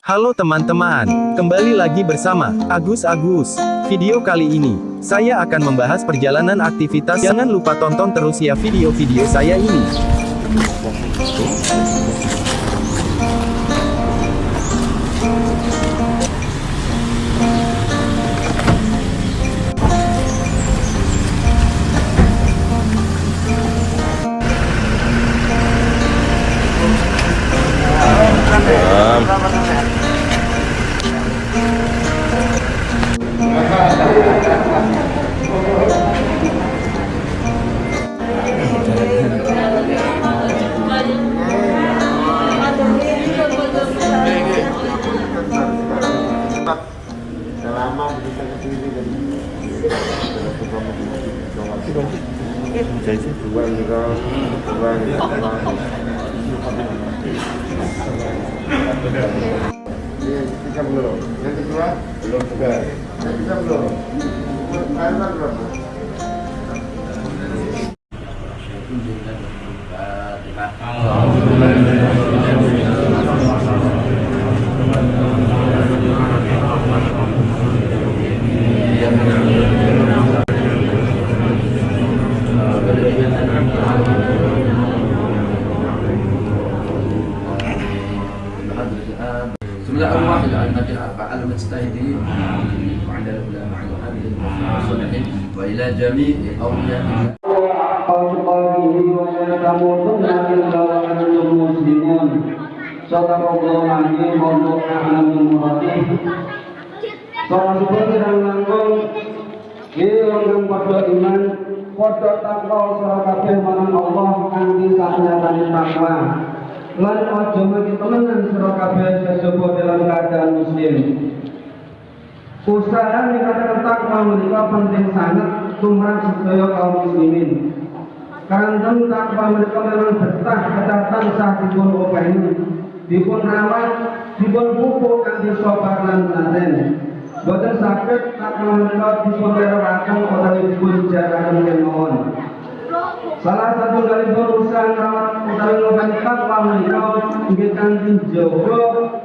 Halo teman-teman, kembali lagi bersama Agus Agus. Video kali ini, saya akan membahas perjalanan aktivitas. Jangan lupa tonton terus ya video-video saya ini. 감사합니다. 감사합니다. 예, 피자 불러. 렌트 좋아? 네. 피자 불러. 네. 빨간 불러. سمع واحد عن نبي أربعة المجتهدين وعند العلماء وهذه الصالحين وإلى جميع أولياء الله قوله ولا تموتن إلا وأنتم مسلمون صدق الله العظيم والله أعلم بمراده Para seperti yang langkung Yang pada iman Pada takwa Surah kabeh marang Allah Kanti saknyatani takwa Lan ojo mati temenan muslim Usaha meningkatkan takwa menika penting sangat Tumrang sedaya kaum muslimin. Kanten takwa mereka memang betah ketatan sah dipun openi dipun rawat dipun pupuk kanthi sabar lan laten. Boten saged takwa mereka dipun rerawaken utawi dipun jaraken kemawon Salah satu dari urusan rawat utawi ngopeni takwa menika inggih kanthi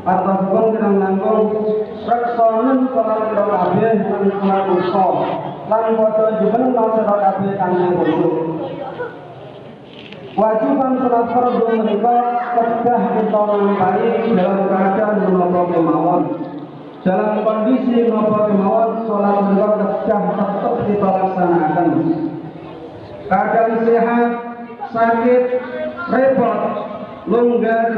atas pengirang langkung reksonen salat ira kabeh lan usta lan padha jumeneng salat kabeh kang khusyuk Wajiban sholat fardu menika kedah kita lampahi dalam keadaan menapa kemawon. Dalam kondisi menapa kemawon sholat menika kedah tetap kita laksanakan. Keadaan sehat, sakit, repot, longgar,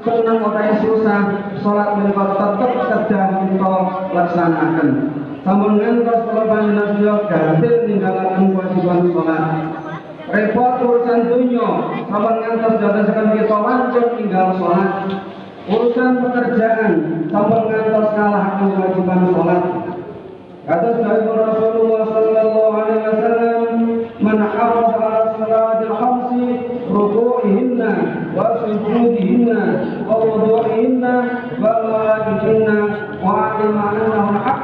senang atau susah, sholat menika tetap kedah kita laksanakan. Namun ngantos kalau panjenengan gagal ninggalaken kewajiban sholat. Repot urusan dunia sama ngantos datang kita wancur tinggal sholat. Urusan pekerjaan sama ngantos kalah kewajiban sholat. Kata dari Rasulullah Sallallahu Alaihi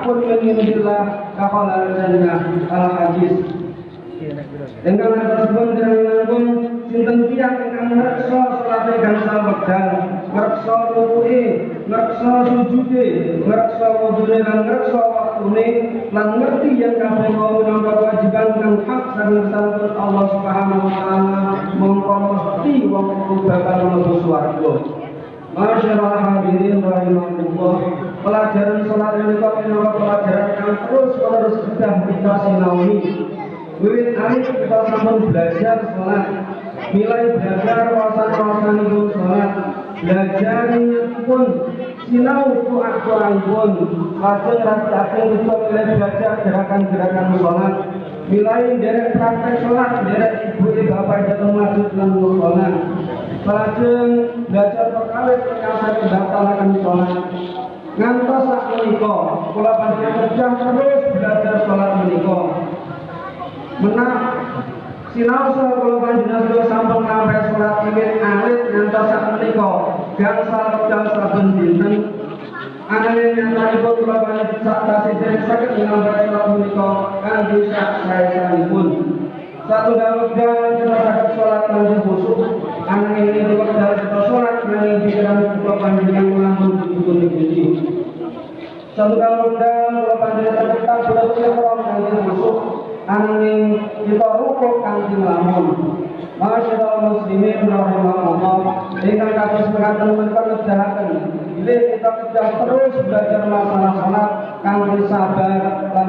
annahu haqqun min indillah kakhala jannah al hadis Engkang tersebut dengan langkung sinten tiang ingkang ngreksa salate gangsal wekdal, ngreksa rukuke, ngreksa sujude, ngreksa wudune lan ngreksa waktune lan ngerti yang kabeh mau minangka kewajiban kang hak saking santun Allah Subhanahu wa taala mongko mesti wong bakal mlebu swarga. Masyaallah hadirin rahimahullah. Pelajaran salat ini kok pelajaran yang terus menerus sudah kita sinawi Wiwit hari kita sampun belajar sholat. Mulai belajar wawasan-wawasan itu sholat. Belajar pun sinau tuak-tuak pun. Lajeng rasa-rasa kita mulai belajar gerakan-gerakan sholat. Mulai dari praktek sholat Dari ibu bapak jatuh masuk dalam sholat. Lajeng belajar perkara yang saya mendaftarkan sholat ngantos sak menika kula panjenengan kerja terus belajar salat menika menak sinau salat kula panjenengan kula sampun ngambil salat iwit alit ngantos sak menika gangsal wekdal saben dinten Anane nyatani kula panjenengan sak tasih dereng saged ngambil salat kan bisa saya sak pun. Satu dalam dan kita sakit sholat langsung busuk. Anak ini di dari kita sholat yang di dalam panjang yang melampun di Satunggal wekdal kula panjenengan saged tabulat ihram kanthi khusyuk ananging kita rukuk kanthi melamun Masyaallah muslimin rahimahullah. Kados mekaten menika nedahaken bilih kita sedang terus belajar masalah salat kanthi sabar lan